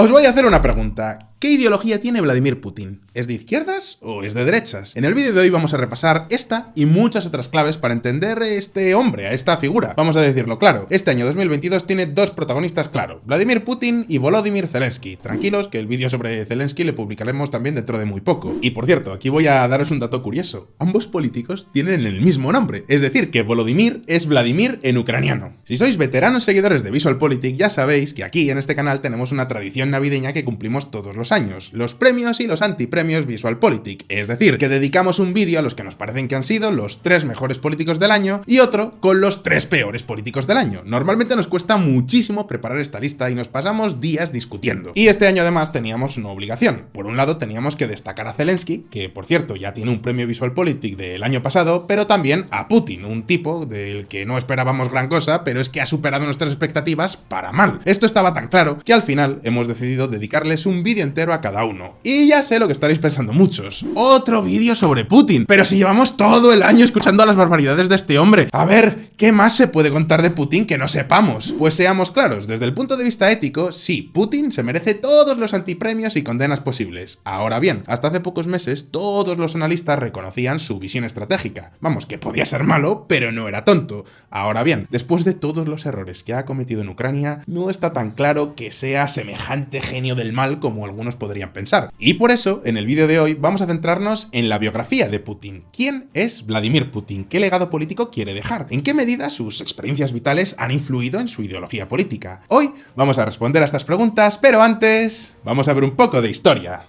Os voy a hacer una pregunta. ¿Qué ideología tiene Vladimir Putin? ¿Es de izquierdas o es de derechas? En el vídeo de hoy vamos a repasar esta y muchas otras claves para entender este hombre, a esta figura. Vamos a decirlo claro, este año 2022 tiene dos protagonistas claro, Vladimir Putin y Volodymyr Zelensky. Tranquilos que el vídeo sobre Zelensky le publicaremos también dentro de muy poco. Y por cierto, aquí voy a daros un dato curioso. Ambos políticos tienen el mismo nombre, es decir, que Volodymyr es Vladimir en ucraniano. Si sois veteranos seguidores de VisualPolitik ya sabéis que aquí en este canal tenemos una tradición navideña que cumplimos todos los años, los premios y los antipremios VisualPolitik, es decir, que dedicamos un vídeo a los que nos parecen que han sido los tres mejores políticos del año y otro con los tres peores políticos del año. Normalmente nos cuesta muchísimo preparar esta lista y nos pasamos días discutiendo. Y este año además teníamos una obligación. Por un lado teníamos que destacar a Zelensky, que por cierto ya tiene un premio VisualPolitik del año pasado, pero también a Putin, un tipo del que no esperábamos gran cosa, pero es que ha superado nuestras expectativas para mal. Esto estaba tan claro que al final hemos decidido dedicarles un vídeo entero a cada uno. Y ya sé lo que estaréis pensando muchos. Otro vídeo sobre Putin. Pero si llevamos todo el año escuchando las barbaridades de este hombre. A ver, ¿qué más se puede contar de Putin que no sepamos? Pues seamos claros, desde el punto de vista ético, sí, Putin se merece todos los antipremios y condenas posibles. Ahora bien, hasta hace pocos meses todos los analistas reconocían su visión estratégica. Vamos, que podía ser malo, pero no era tonto. Ahora bien, después de todos los errores que ha cometido en Ucrania, no está tan claro que sea semejante genio del mal como algunos podrían pensar. Y por eso, en el vídeo de hoy vamos a centrarnos en la biografía de Putin. ¿Quién es Vladimir Putin? ¿Qué legado político quiere dejar? ¿En qué medida sus experiencias vitales han influido en su ideología política? Hoy vamos a responder a estas preguntas, pero antes vamos a ver un poco de historia.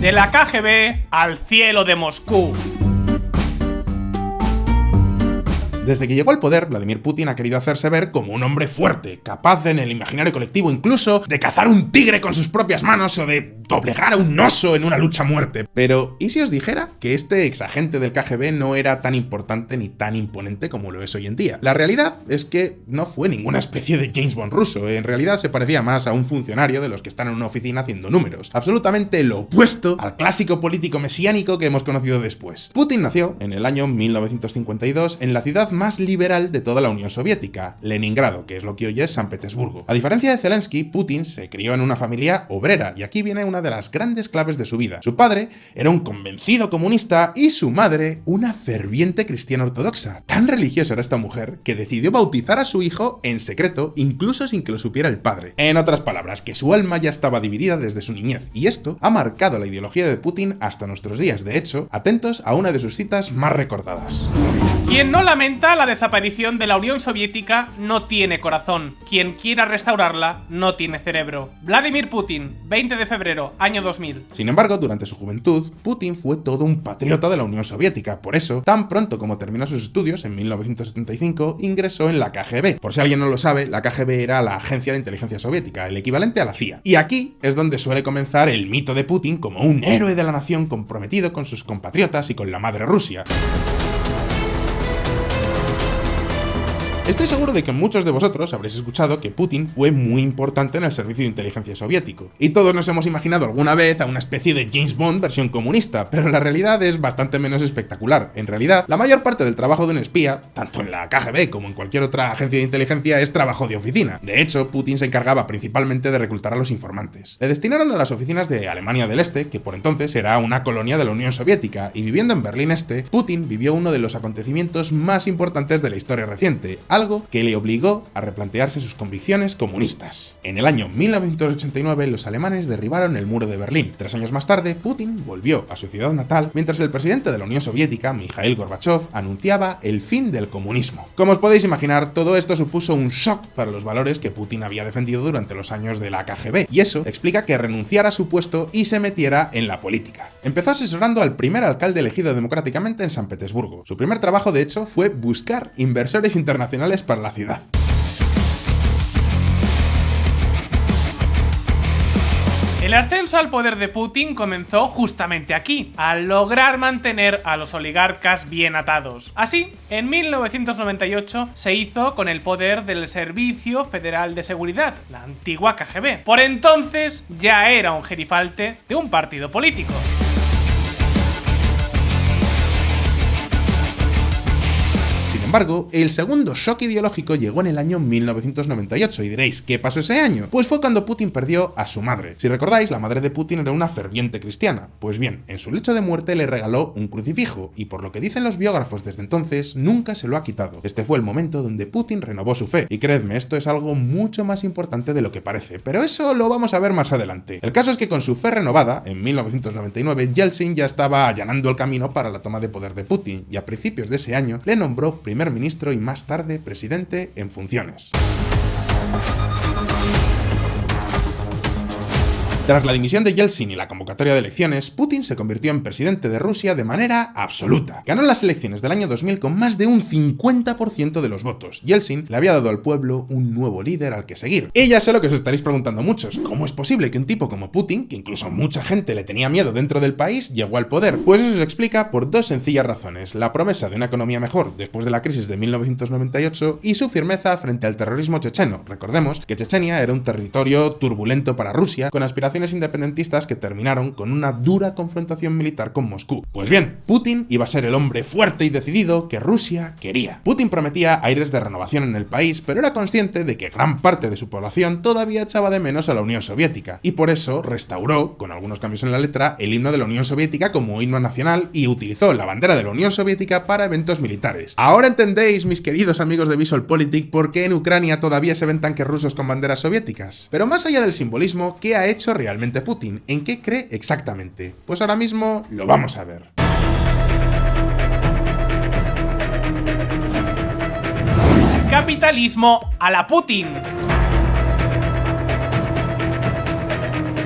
De la KGB al cielo de Moscú. Desde que llegó al poder, Vladimir Putin ha querido hacerse ver como un hombre fuerte, capaz en el imaginario colectivo incluso de cazar un tigre con sus propias manos o de doblegar a un oso en una lucha a muerte. Pero, ¿y si os dijera que este exagente del KGB no era tan importante ni tan imponente como lo es hoy en día? La realidad es que no fue ninguna especie de James Bond ruso, en realidad se parecía más a un funcionario de los que están en una oficina haciendo números, absolutamente lo opuesto al clásico político mesiánico que hemos conocido después. Putin nació en el año 1952 en la ciudad más liberal de toda la Unión Soviética, Leningrado, que es lo que hoy es San Petersburgo. A diferencia de Zelensky, Putin se crió en una familia obrera, y aquí viene una de las grandes claves de su vida. Su padre era un convencido comunista y su madre una ferviente cristiana ortodoxa. Tan religiosa era esta mujer que decidió bautizar a su hijo en secreto, incluso sin que lo supiera el padre. En otras palabras, que su alma ya estaba dividida desde su niñez, y esto ha marcado la ideología de Putin hasta nuestros días. De hecho, atentos a una de sus citas más recordadas. Quien no lamenta la desaparición de la Unión Soviética no tiene corazón. Quien quiera restaurarla no tiene cerebro. Vladimir Putin, 20 de febrero, año 2000. Sin embargo, durante su juventud, Putin fue todo un patriota de la Unión Soviética. Por eso, tan pronto como terminó sus estudios, en 1975, ingresó en la KGB. Por si alguien no lo sabe, la KGB era la agencia de inteligencia soviética, el equivalente a la CIA. Y aquí es donde suele comenzar el mito de Putin como un héroe de la nación comprometido con sus compatriotas y con la madre Rusia. Estoy seguro de que muchos de vosotros habréis escuchado que Putin fue muy importante en el servicio de inteligencia soviético, y todos nos hemos imaginado alguna vez a una especie de James Bond versión comunista, pero la realidad es bastante menos espectacular. En realidad, la mayor parte del trabajo de un espía, tanto en la KGB como en cualquier otra agencia de inteligencia, es trabajo de oficina. De hecho, Putin se encargaba principalmente de reclutar a los informantes. Le destinaron a las oficinas de Alemania del Este, que por entonces era una colonia de la Unión Soviética, y viviendo en Berlín Este, Putin vivió uno de los acontecimientos más importantes de la historia reciente, algo que le obligó a replantearse sus convicciones comunistas. En el año 1989 los alemanes derribaron el muro de Berlín. Tres años más tarde, Putin volvió a su ciudad natal mientras el presidente de la Unión Soviética, Mikhail Gorbachev, anunciaba el fin del comunismo. Como os podéis imaginar, todo esto supuso un shock para los valores que Putin había defendido durante los años de la KGB, y eso explica que renunciara a su puesto y se metiera en la política. Empezó asesorando al primer alcalde elegido democráticamente en San Petersburgo. Su primer trabajo, de hecho, fue buscar inversores internacionales para la ciudad. El ascenso al poder de Putin comenzó justamente aquí, al lograr mantener a los oligarcas bien atados. Así, en 1998 se hizo con el poder del Servicio Federal de Seguridad, la antigua KGB. Por entonces ya era un gerifalte de un partido político. Embargo, el segundo shock ideológico llegó en el año 1998 y diréis, ¿qué pasó ese año? Pues fue cuando Putin perdió a su madre. Si recordáis, la madre de Putin era una ferviente cristiana. Pues bien, en su lecho de muerte le regaló un crucifijo y por lo que dicen los biógrafos desde entonces, nunca se lo ha quitado. Este fue el momento donde Putin renovó su fe y creedme, esto es algo mucho más importante de lo que parece, pero eso lo vamos a ver más adelante. El caso es que con su fe renovada, en 1999, Yeltsin ya estaba allanando el camino para la toma de poder de Putin y a principios de ese año le nombró primer ministro y más tarde presidente en funciones. Tras la dimisión de Yeltsin y la convocatoria de elecciones, Putin se convirtió en presidente de Rusia de manera absoluta. Ganó las elecciones del año 2000 con más de un 50% de los votos. Yeltsin le había dado al pueblo un nuevo líder al que seguir. Y ya sé lo que os estaréis preguntando muchos. ¿Cómo es posible que un tipo como Putin, que incluso mucha gente le tenía miedo dentro del país, llegó al poder? Pues eso se explica por dos sencillas razones. La promesa de una economía mejor después de la crisis de 1998 y su firmeza frente al terrorismo checheno. Recordemos que Chechenia era un territorio turbulento para Rusia, con aspiraciones independentistas que terminaron con una dura confrontación militar con Moscú. Pues bien, Putin iba a ser el hombre fuerte y decidido que Rusia quería. Putin prometía aires de renovación en el país, pero era consciente de que gran parte de su población todavía echaba de menos a la Unión Soviética, y por eso restauró, con algunos cambios en la letra, el himno de la Unión Soviética como himno nacional y utilizó la bandera de la Unión Soviética para eventos militares. Ahora entendéis, mis queridos amigos de VisualPolitik, por qué en Ucrania todavía se ven tanques rusos con banderas soviéticas. Pero más allá del simbolismo, ¿qué ha hecho realmente Putin? ¿En qué cree exactamente? Pues ahora mismo lo vamos a ver. Capitalismo a la Putin.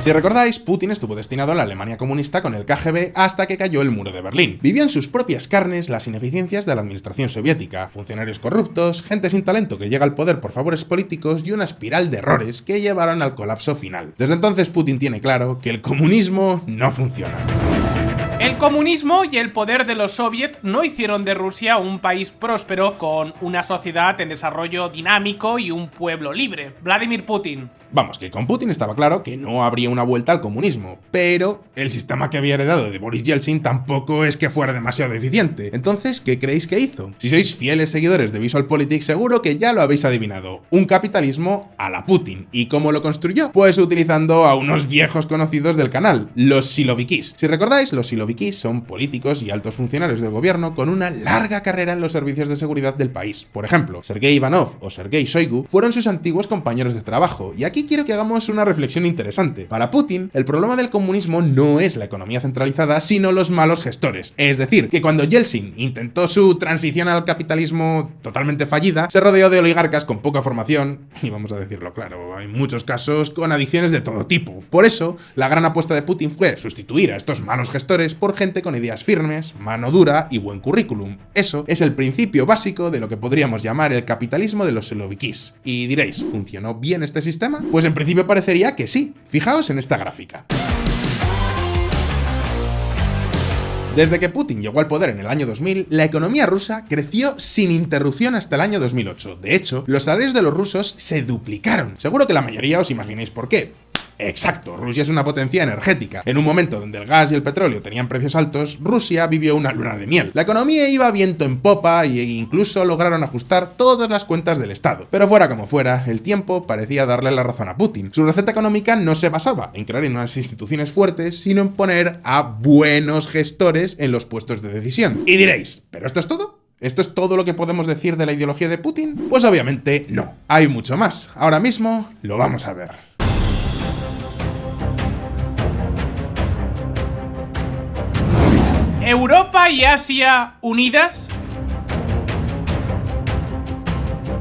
Si recordáis, Putin estuvo destinado a la Alemania comunista con el KGB hasta que cayó el muro de Berlín. Vivió en sus propias carnes las ineficiencias de la administración soviética, funcionarios corruptos, gente sin talento que llega al poder por favores políticos y una espiral de errores que llevaron al colapso final. Desde entonces Putin tiene claro que el comunismo no funciona. El comunismo y el poder de los soviets no hicieron de Rusia un país próspero con una sociedad en desarrollo dinámico y un pueblo libre. Vladimir Putin. Vamos, que con Putin estaba claro que no habría una vuelta al comunismo, pero el sistema que había heredado de Boris Yeltsin tampoco es que fuera demasiado eficiente. Entonces, ¿qué creéis que hizo? Si sois fieles seguidores de VisualPolitik, seguro que ya lo habéis adivinado. Un capitalismo a la Putin. ¿Y cómo lo construyó? Pues utilizando a unos viejos conocidos del canal, los Silovikis. Si recordáis, los Silovikis son políticos y altos funcionarios del gobierno con una larga carrera en los servicios de seguridad del país. Por ejemplo, Sergei Ivanov o Sergei Shoigu fueron sus antiguos compañeros de trabajo, y aquí quiero que hagamos una reflexión interesante. Para Putin, el problema del comunismo no es la economía centralizada, sino los malos gestores. Es decir, que cuando Yeltsin intentó su transición al capitalismo totalmente fallida, se rodeó de oligarcas con poca formación, y vamos a decirlo claro, hay muchos casos con adicciones de todo tipo. Por eso, la gran apuesta de Putin fue sustituir a estos malos gestores por gente con ideas firmes, mano dura y buen currículum. Eso es el principio básico de lo que podríamos llamar el capitalismo de los Silovikis. Y diréis, ¿funcionó bien este sistema? Pues en principio parecería que sí. Fijaos en esta gráfica. Desde que Putin llegó al poder en el año 2000, la economía rusa creció sin interrupción hasta el año 2008. De hecho, los salarios de los rusos se duplicaron. Seguro que la mayoría os imagináis por qué. Exacto, Rusia es una potencia energética. En un momento donde el gas y el petróleo tenían precios altos, Rusia vivió una luna de miel. La economía iba viento en popa e incluso lograron ajustar todas las cuentas del Estado. Pero fuera como fuera, el tiempo parecía darle la razón a Putin. Su receta económica no se basaba en crear unas instituciones fuertes, sino en poner a buenos gestores en los puestos de decisión. Y diréis, ¿pero esto es todo? ¿Esto es todo lo que podemos decir de la ideología de Putin? Pues obviamente no. Hay mucho más. Ahora mismo lo vamos a ver. Europa y Asia unidas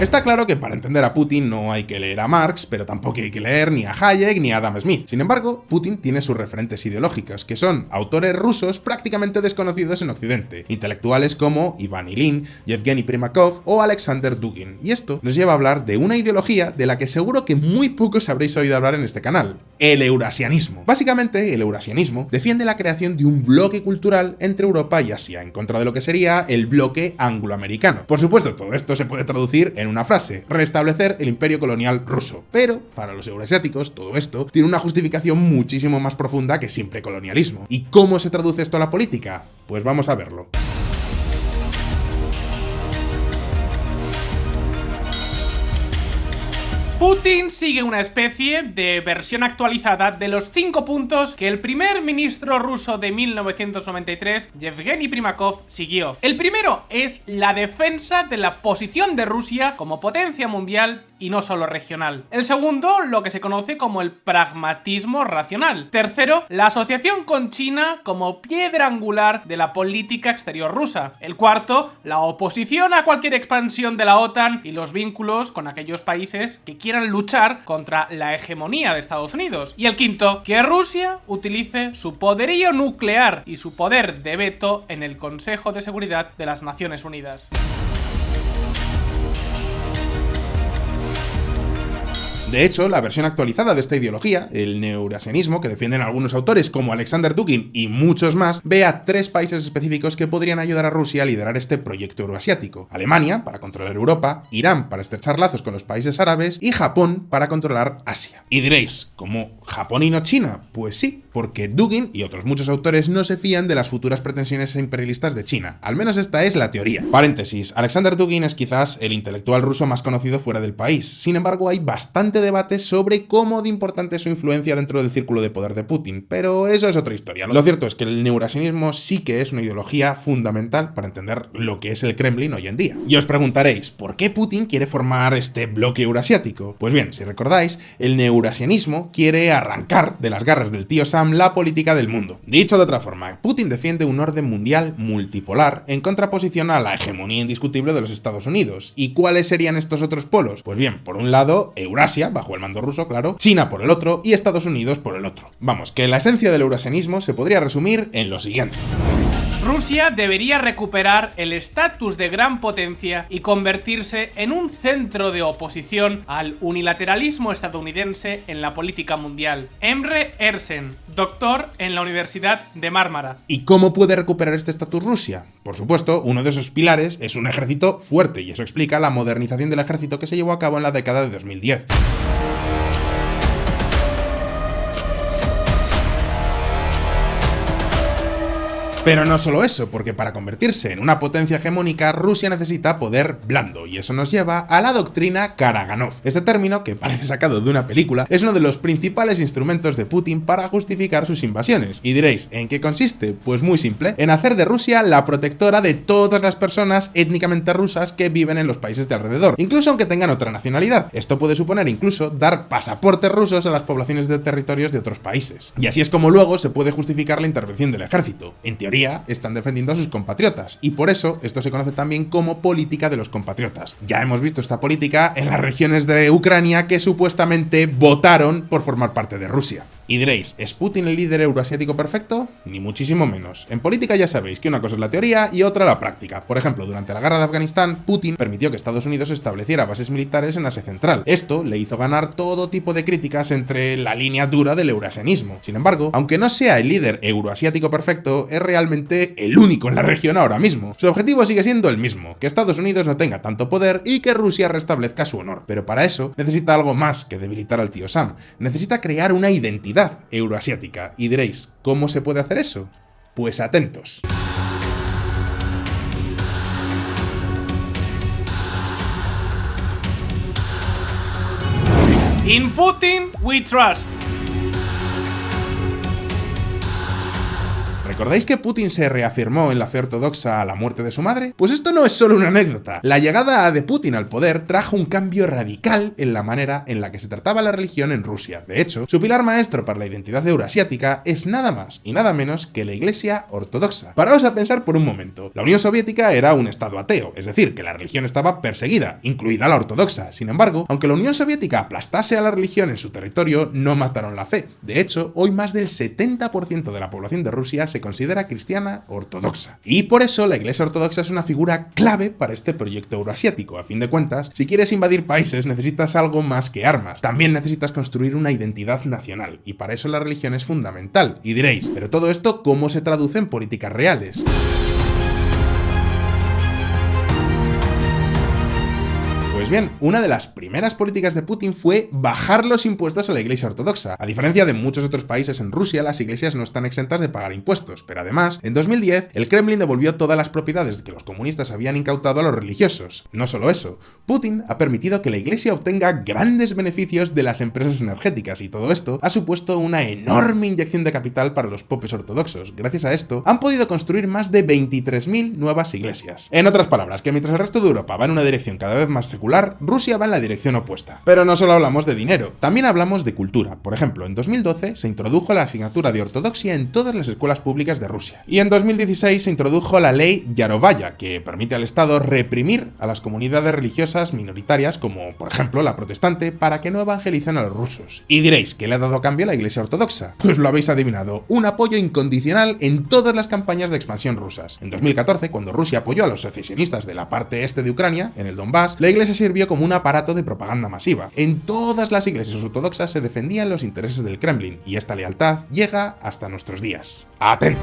Está claro que para entender a Putin no hay que leer a Marx, pero tampoco hay que leer ni a Hayek ni a Adam Smith. Sin embargo, Putin tiene sus referentes ideológicos, que son autores rusos prácticamente desconocidos en Occidente, intelectuales como Ivan Ilin, Yevgeny Primakov o Alexander Dugin. Y esto nos lleva a hablar de una ideología de la que seguro que muy pocos habréis oído hablar en este canal, el eurasianismo. Básicamente, el eurasianismo defiende la creación de un bloque cultural entre Europa y Asia, en contra de lo que sería el bloque angloamericano. Por supuesto, todo esto se puede traducir en una frase, restablecer el imperio colonial ruso. Pero, para los euroasiáticos, todo esto tiene una justificación muchísimo más profunda que siempre colonialismo. ¿Y cómo se traduce esto a la política? Pues vamos a verlo. Putin sigue una especie de versión actualizada de los cinco puntos que el primer ministro ruso de 1993, Yevgeny Primakov, siguió. El primero es la defensa de la posición de Rusia como potencia mundial y no solo regional. El segundo, lo que se conoce como el pragmatismo racional. Tercero, la asociación con China como piedra angular de la política exterior rusa. El cuarto, la oposición a cualquier expansión de la OTAN y los vínculos con aquellos países que quieran luchar contra la hegemonía de Estados Unidos. Y el quinto, que Rusia utilice su poderío nuclear y su poder de veto en el Consejo de Seguridad de las Naciones Unidas. De hecho, la versión actualizada de esta ideología, el neurasianismo, que defienden algunos autores como Alexander Dugin y muchos más, ve a tres países específicos que podrían ayudar a Rusia a liderar este proyecto euroasiático. Alemania, para controlar Europa, Irán, para estrechar lazos con los países árabes, y Japón, para controlar Asia. Y diréis, ¿cómo Japón y no China? Pues sí, porque Dugin y otros muchos autores no se fían de las futuras pretensiones imperialistas de China. Al menos esta es la teoría. Paréntesis, Alexander Dugin es quizás el intelectual ruso más conocido fuera del país. Sin embargo, hay bastante debate sobre cómo de importante es su influencia dentro del círculo de poder de Putin, pero eso es otra historia. Lo cierto es que el neurasianismo sí que es una ideología fundamental para entender lo que es el Kremlin hoy en día. Y os preguntaréis, ¿por qué Putin quiere formar este bloque eurasiático? Pues bien, si recordáis, el neurasianismo quiere arrancar de las garras del tío Sam la política del mundo. Dicho de otra forma, Putin defiende un orden mundial multipolar en contraposición a la hegemonía indiscutible de los Estados Unidos. ¿Y cuáles serían estos otros polos? Pues bien, por un lado, Eurasia, bajo el mando ruso, claro, China por el otro y Estados Unidos por el otro. Vamos, que la esencia del eurasianismo se podría resumir en lo siguiente. Rusia debería recuperar el estatus de gran potencia y convertirse en un centro de oposición al unilateralismo estadounidense en la política mundial. Emre Ersen, doctor en la Universidad de Mármara. ¿Y cómo puede recuperar este estatus Rusia? Por supuesto, uno de esos pilares es un ejército fuerte y eso explica la modernización del ejército que se llevó a cabo en la década de 2010. Pero no solo eso, porque para convertirse en una potencia hegemónica, Rusia necesita poder blando, y eso nos lleva a la doctrina Karaganov. Este término, que parece sacado de una película, es uno de los principales instrumentos de Putin para justificar sus invasiones. Y diréis, ¿en qué consiste? Pues muy simple, en hacer de Rusia la protectora de todas las personas étnicamente rusas que viven en los países de alrededor, incluso aunque tengan otra nacionalidad. Esto puede suponer incluso dar pasaportes rusos a las poblaciones de territorios de otros países. Y así es como luego se puede justificar la intervención del ejército. En están defendiendo a sus compatriotas, y por eso esto se conoce también como política de los compatriotas. Ya hemos visto esta política en las regiones de Ucrania que supuestamente votaron por formar parte de Rusia. Y diréis, ¿es Putin el líder euroasiático perfecto? Ni muchísimo menos. En política ya sabéis que una cosa es la teoría y otra la práctica. Por ejemplo, durante la guerra de Afganistán, Putin permitió que Estados Unidos estableciera bases militares en Asia Central. Esto le hizo ganar todo tipo de críticas entre la línea dura del eurasianismo. Sin embargo, aunque no sea el líder euroasiático perfecto, es realmente el único en la región ahora mismo. Su objetivo sigue siendo el mismo, que Estados Unidos no tenga tanto poder y que Rusia restablezca su honor. Pero para eso necesita algo más que debilitar al tío Sam. Necesita crear una identidad euroasiática. Y diréis, ¿cómo se puede hacer eso? Pues atentos. In Putin we trust. ¿Recordáis que Putin se reafirmó en la fe ortodoxa a la muerte de su madre? Pues esto no es solo una anécdota. La llegada de Putin al poder trajo un cambio radical en la manera en la que se trataba la religión en Rusia. De hecho, su pilar maestro para la identidad euroasiática es nada más y nada menos que la Iglesia Ortodoxa. Paraos a pensar por un momento. La Unión Soviética era un estado ateo, es decir, que la religión estaba perseguida, incluida la ortodoxa. Sin embargo, aunque la Unión Soviética aplastase a la religión en su territorio, no mataron la fe. De hecho, hoy más del 70% de la población de Rusia se cristiana ortodoxa. Y por eso la Iglesia Ortodoxa es una figura clave para este proyecto euroasiático. A fin de cuentas, si quieres invadir países necesitas algo más que armas. También necesitas construir una identidad nacional, y para eso la religión es fundamental. Y diréis, ¿pero todo esto cómo se traduce en políticas reales? Bien, una de las primeras políticas de Putin fue bajar los impuestos a la Iglesia Ortodoxa. A diferencia de muchos otros países en Rusia, las iglesias no están exentas de pagar impuestos, pero además, en 2010, el Kremlin devolvió todas las propiedades que los comunistas habían incautado a los religiosos. No solo eso, Putin ha permitido que la Iglesia obtenga grandes beneficios de las empresas energéticas y todo esto ha supuesto una enorme inyección de capital para los popes ortodoxos. Gracias a esto, han podido construir más de 23.000 nuevas iglesias. En otras palabras, que mientras el resto de Europa va en una dirección cada vez más secular, Rusia va en la dirección opuesta. Pero no solo hablamos de dinero, también hablamos de cultura. Por ejemplo, en 2012 se introdujo la asignatura de ortodoxia en todas las escuelas públicas de Rusia. Y en 2016 se introdujo la ley Yarovaya, que permite al Estado reprimir a las comunidades religiosas minoritarias, como por ejemplo la protestante, para que no evangelicen a los rusos. Y diréis, ¿qué le ha dado a cambio a la Iglesia Ortodoxa? Pues lo habéis adivinado, un apoyo incondicional en todas las campañas de expansión rusas. En 2014, cuando Rusia apoyó a los secesionistas de la parte este de Ucrania, en el Donbass, la Iglesia sirvió como un aparato de propaganda masiva. En todas las iglesias ortodoxas se defendían los intereses del Kremlin, y esta lealtad llega hasta nuestros días. ¡Atentos!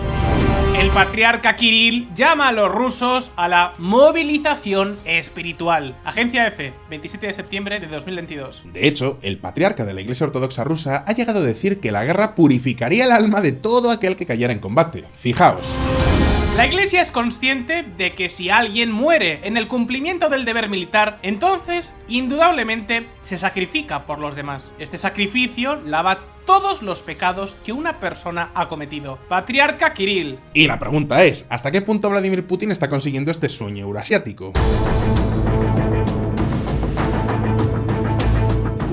El patriarca Kirill llama a los rusos a la movilización espiritual. Agencia EFE, 27 de septiembre de 2022. De hecho, el patriarca de la Iglesia Ortodoxa rusa ha llegado a decir que la guerra purificaría el alma de todo aquel que cayera en combate. Fijaos. La iglesia es consciente de que si alguien muere en el cumplimiento del deber militar, entonces, indudablemente, se sacrifica por los demás. Este sacrificio lava todos los pecados que una persona ha cometido. Patriarca Kirill. Y la pregunta es, ¿hasta qué punto Vladimir Putin está consiguiendo este sueño eurasiático?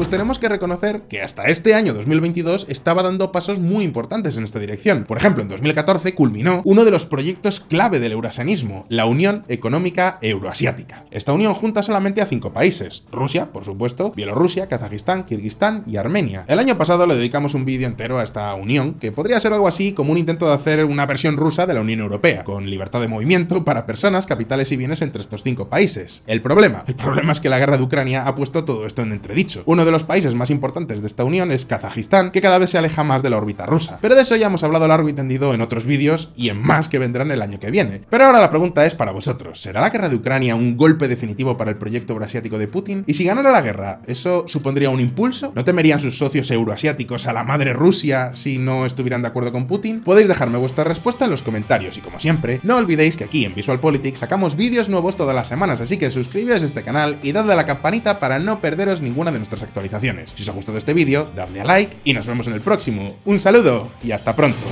Pues tenemos que reconocer que hasta este año 2022 estaba dando pasos muy importantes en esta dirección. Por ejemplo, en 2014 culminó uno de los proyectos clave del eurasianismo, la Unión Económica Euroasiática. Esta unión junta solamente a cinco países, Rusia, por supuesto, Bielorrusia, Kazajistán, Kirguistán y Armenia. El año pasado le dedicamos un vídeo entero a esta unión, que podría ser algo así como un intento de hacer una versión rusa de la Unión Europea, con libertad de movimiento para personas, capitales y bienes entre estos cinco países. El problema, el problema es que la guerra de Ucrania ha puesto todo esto en entredicho. Uno de los países más importantes de esta unión es Kazajistán, que cada vez se aleja más de la órbita rusa. Pero de eso ya hemos hablado largo y tendido en otros vídeos y en más que vendrán el año que viene. Pero ahora la pregunta es para vosotros, ¿será la guerra de Ucrania un golpe definitivo para el proyecto euroasiático de Putin? Y si ganara la guerra, ¿eso supondría un impulso? ¿No temerían sus socios euroasiáticos a la madre Rusia si no estuvieran de acuerdo con Putin? Podéis dejarme vuestra respuesta en los comentarios y como siempre, no olvidéis que aquí en Visual Politics sacamos vídeos nuevos todas las semanas, así que suscribíos a este canal y dadle a la campanita para no perderos ninguna de nuestras Si os ha gustado este vídeo, dadle a like y nos vemos en el próximo. Un saludo y hasta pronto.